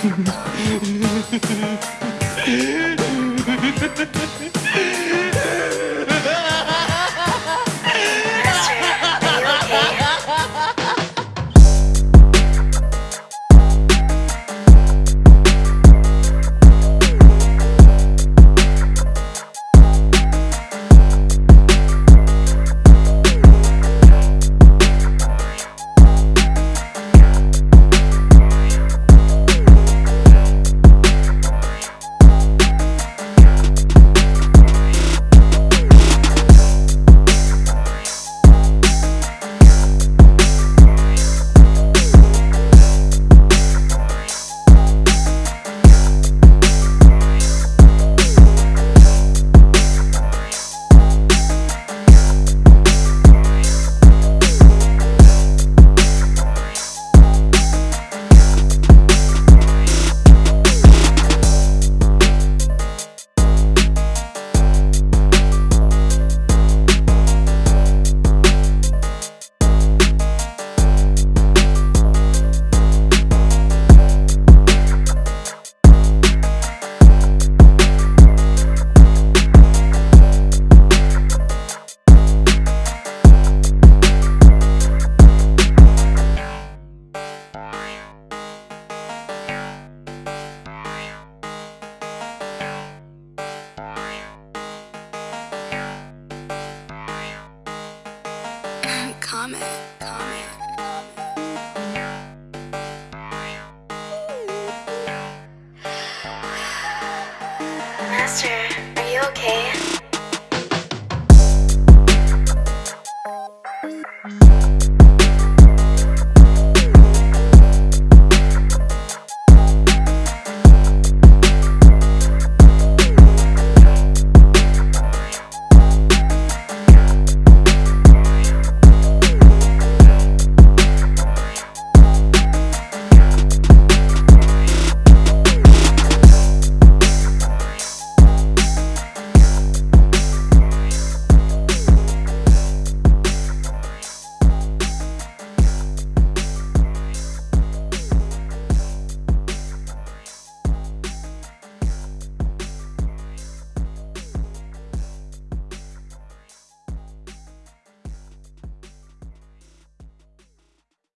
Ha ha ha ha! Comment, comment. Master, are you okay?